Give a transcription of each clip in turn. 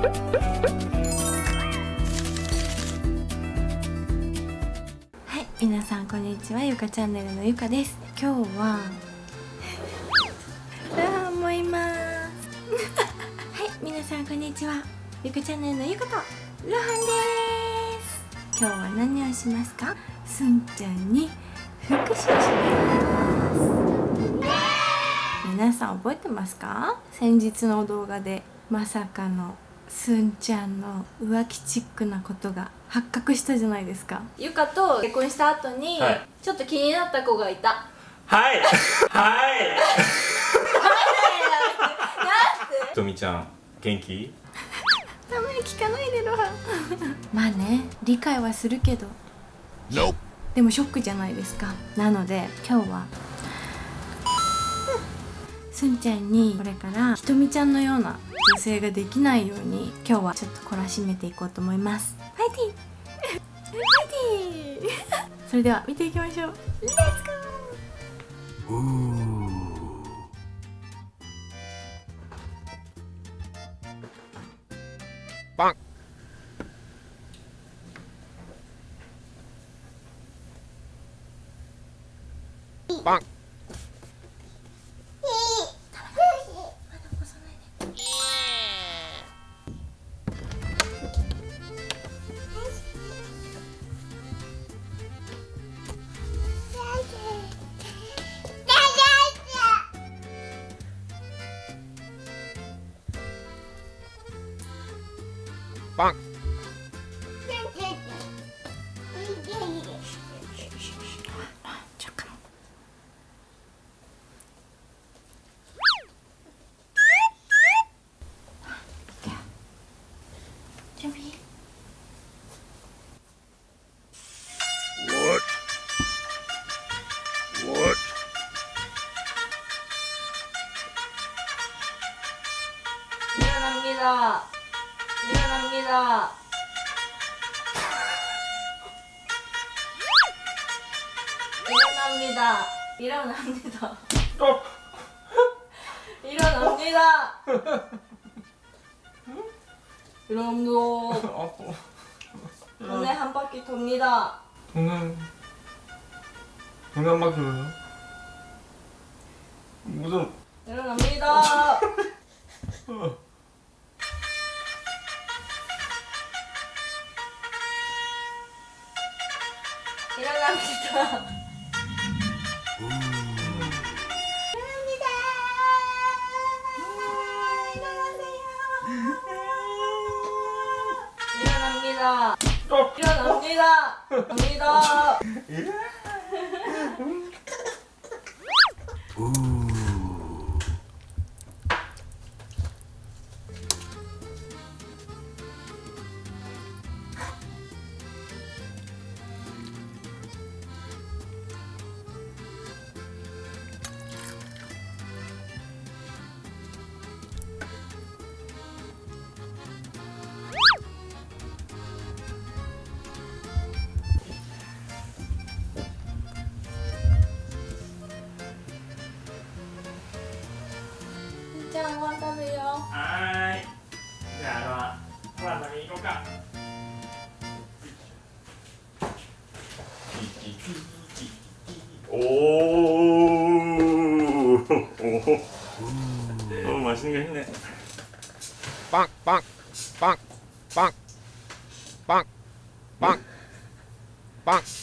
はい皆さんこんにちは。ゆかチャンネルのゆかです。今日は あーもういます。はい皆さんこんにちは。ゆかチャンネルのゆかとロハンです。今日は何をしますか？すんちゃんに復習します。皆さん覚えてますか？先日の動画でまさかのすんちゃんの浮気チックなことが発覚したじゃないですか。ゆかと結婚した後に、はい。ちょっと気になった子がいた。はい。はい。とみちゃん元気？たまに聞かないでロハンまあね理解はするけど。でもショックじゃないですか。なので今日はすん。ちゃんにこれからひとみちゃんのような女性ができないように今日はちょっと懲らしめていこうと思います。ファイティー！ファイティー！それでは見ていきましょう。レッツゴー 일어납니다. 스톱 일어납니다. 일어납니다. 아파 동네 한 바퀴 돕니다. 동네 동네 한 바퀴 왜요? 무슨 일어납니다. 어. 일어납니다. 일어납니다. 일어납니다. 갑니다. におおマシンがいいね。パンパンパンパンパンパンパン。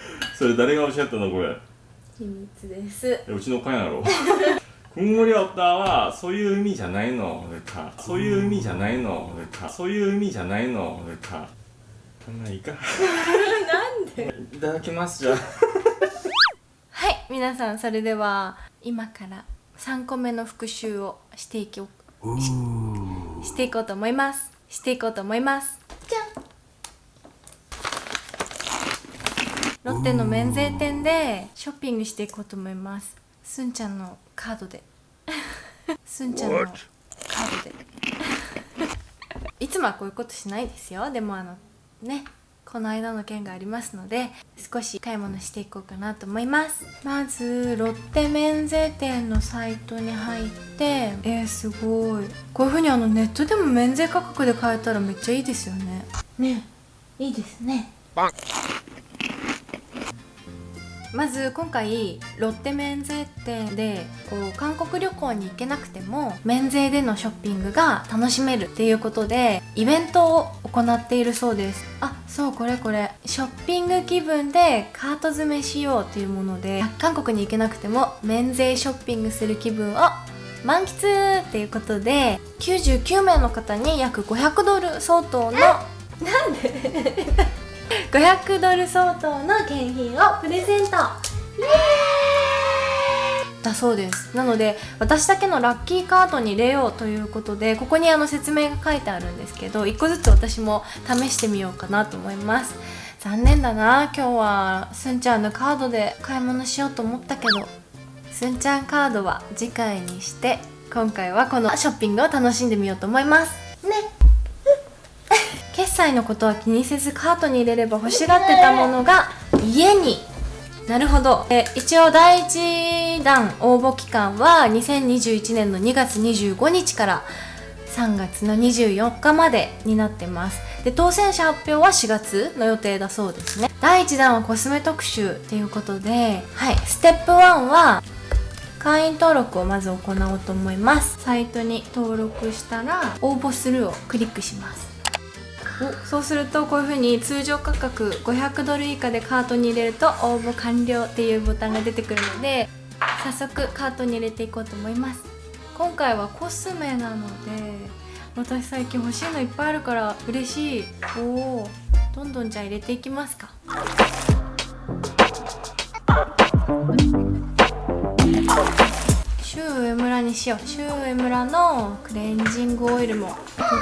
それ誰がおっしゃったのこれ？秘密です。うちの会やろ？くんぐりおったはそういう意味じゃないの。そういう意味じゃないの。そういう意味じゃないの。そんないいか？なんで？いただきますじゃはい皆さんそれでは今から3個目の復習をしていきししていこうと思います。していこうと思います。ロッテの免税店でショッピングしていこうと思います。すんちゃんのカードで。すんちゃんのカードで。いつもはこういうことしないですよ。でもあのねこの間の件がありますので少し買い物していこうかなと思います。まずロッテ免税店のサイトに入ってえー、すごい。こういう風にあのネットでも免税価格で買えたらめっちゃいいですよね。ねいいですねまず今回ロッテ免税店でこう韓国旅行に行けなくても免税でのショッピングが楽しめるっていうことでイベントを行っているそうです。あそうこれこれ。ショッピング気分でカート詰めしようというもので韓国に行けなくても免税ショッピングする気分を満喫っていうことで99名の方に約500ドル相当のなんで？500ドル相当の景品をプレゼント。イエーイ。だそうです。なので私だけのラッキーカードに入れようということでここにあの説明が書いてあるんですけど1個ずつ私も試してみようかなと思います。残念だな。今日はすんちゃんのカードで買い物しようと思ったけどすんちゃんカードは次回にして今回はこのショッピングを楽しんでみようと思います。ね。決済のことは気にせずカートに入れれば欲しがってたものが家に。なるほど。え一応第1弾応募期間は2021年の2月25日から3月の24日までになってます。で当選者発表は4月の予定だそうですね。第1弾はコスメ特集っていうことではい。ステップ1は会員登録をまず行おうと思います。サイトに登録したら応募するをクリックします。そうするとこういう風に通常価格500ドル以下でカートに入れると応募完了っていうボタンが出てくるので早速カートに入れていこうと思います。今回はコスメなので私最近欲しいのいっぱいあるから嬉しい。おおどんどんじゃあ入れていきますか。シュウエムラにしよう。シュウエムラのクレンジングオイルもと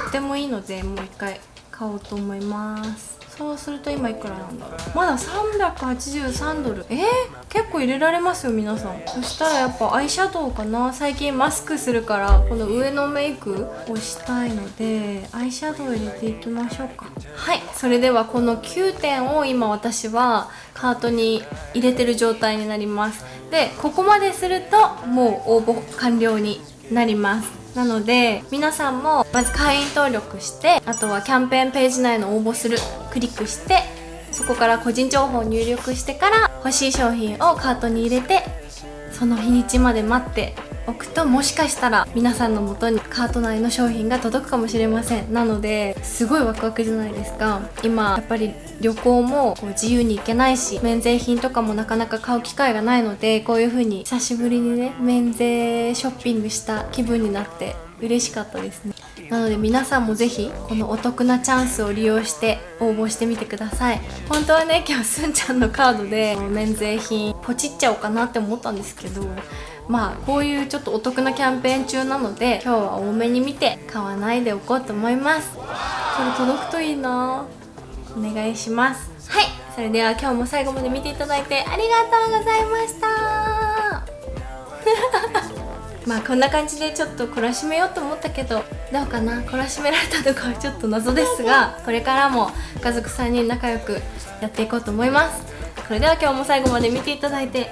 ってもいいのでもう一回買おうと思います。そうすると今いくらなんだろう。まだ383ドル。えー、結構入れられますよ皆さん。そしたらやっぱアイシャドウかな。最近マスクするからこの上のメイクをしたいのでアイシャドウ入れていきましょうか。はいそれではこの9点を今私はカートに入れてる状態になります。でここまでするともう応募完了になります。なので皆さんもまず会員登録してあとはキャンペーンページ内の応募する。クリックしてそこから個人情報を入力してから欲しい商品をカートに入れてその日にちまで待っておくともしかしたら皆さんの元にカート内の商品が届くかもしれません。なのですごいワクワクじゃないですか。今やっぱり旅行もこう自由に行けないし免税品とかもなかなか買う機会がないのでこういう風に久しぶりにね免税ショッピングした気分になって嬉しかったですね。なので皆さんもぜひこのお得なチャンスを利用して応募してみてください。本当はね今日すんちゃんのカードで免税品ポチっちゃおうかなって思ったんですけどまあこういうちょっとお得なキャンペーン中なので今日は多めに見て買わないでおこうと思います。これ届くといいな。お願いします。はい。それでは今日も最後まで見ていただいてありがとうございました。まあこんな感じでちょっと懲らしめようと思ったけどどうかな？懲らしめられたのかはちょっと謎ですが これからも家族3人仲良くやっていこうと思います。それでは今日も最後まで見ていただいて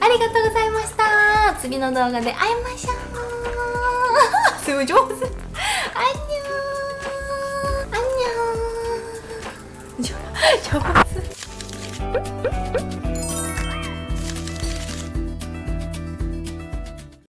ありがとうございました。次の動画で会いましょう。すごい上手。アンニョーアンニョー